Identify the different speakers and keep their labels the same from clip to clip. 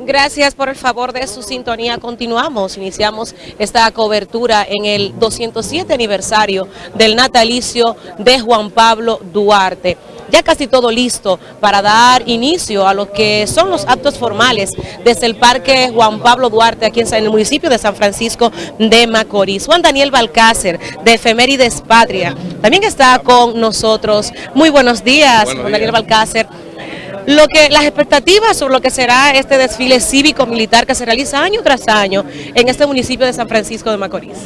Speaker 1: Gracias por el favor de su sintonía. Continuamos, iniciamos esta cobertura en el 207 aniversario del natalicio de Juan Pablo Duarte. Ya casi todo listo para dar inicio a lo que son los actos formales desde el Parque Juan Pablo Duarte aquí en el municipio de San Francisco de Macorís. Juan Daniel Balcácer de Efemérides Patria también está con nosotros. Muy buenos días, Juan Daniel Balcácer lo que las expectativas sobre lo que será este desfile cívico-militar que se realiza año tras año en este municipio de San Francisco de Macorís.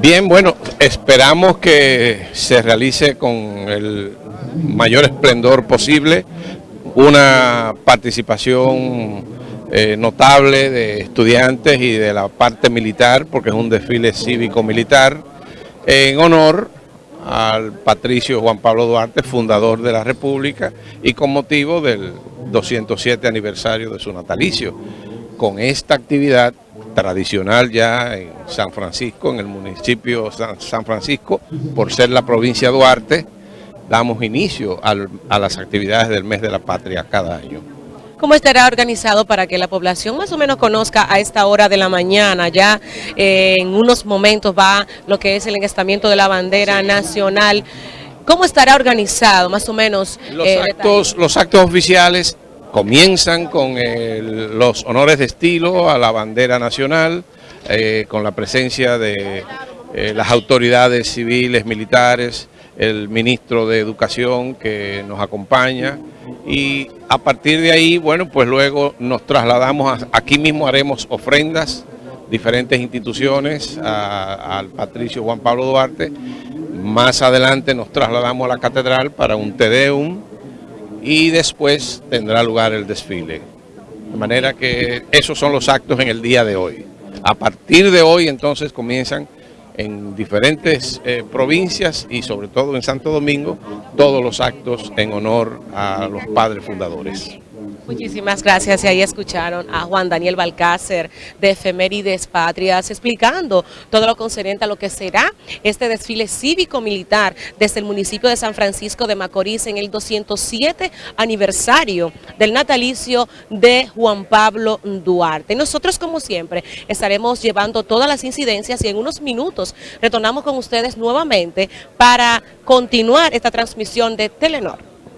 Speaker 2: Bien, bueno, esperamos que se realice con el mayor esplendor posible, una participación eh, notable de estudiantes y de la parte militar, porque es un desfile cívico-militar, en honor al patricio Juan Pablo Duarte, fundador de la República, y con motivo del 207 aniversario de su natalicio. Con esta actividad tradicional ya en San Francisco, en el municipio San, Francisco, por ser la provincia Duarte, damos inicio a las actividades del mes de la patria cada año.
Speaker 1: ¿Cómo estará organizado para que la población más o menos conozca a esta hora de la mañana? Ya eh, en unos momentos va lo que es el engestamiento de la bandera nacional. ¿Cómo estará organizado más o menos?
Speaker 2: Los, eh, actos, los actos oficiales comienzan con los honores de estilo a la bandera nacional, eh, con la presencia de las autoridades civiles, militares, el ministro de Educación que nos acompaña y a partir de ahí, bueno, pues luego nos trasladamos, aquí mismo haremos ofrendas, diferentes instituciones al Patricio Juan Pablo Duarte, más adelante nos trasladamos a la catedral para un Tedeum y después tendrá lugar el desfile. De manera que esos son los actos en el día de hoy. A partir de hoy entonces comienzan en diferentes eh, provincias y sobre todo en Santo Domingo, todos los actos en honor a los padres fundadores.
Speaker 1: Muchísimas gracias. Y ahí escucharon a Juan Daniel Balcácer de Efemérides Patrias explicando todo lo concerniente a lo que será este desfile cívico-militar desde el municipio de San Francisco de Macorís en el 207 aniversario del natalicio de Juan Pablo Duarte. Nosotros, como siempre, estaremos llevando todas las incidencias y en unos minutos retornamos con ustedes nuevamente para continuar esta transmisión de Telenor.